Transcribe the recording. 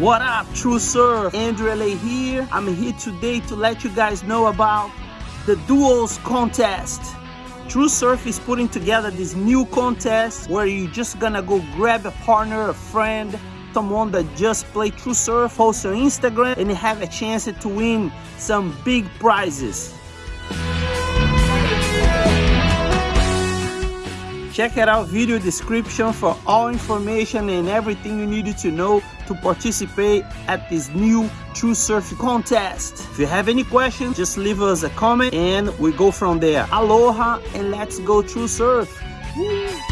What up, True Surf? Andrew LA here. I'm here today to let you guys know about the Duos contest. True Surf is putting together this new contest where you're just gonna go grab a partner, a friend, someone that just play True Surf, post on Instagram, and have a chance to win some big prizes. Check it out video description for all information and everything you needed to know to participate at this new True Surf contest. If you have any questions, just leave us a comment and we go from there. Aloha and let's go True Surf. Woo!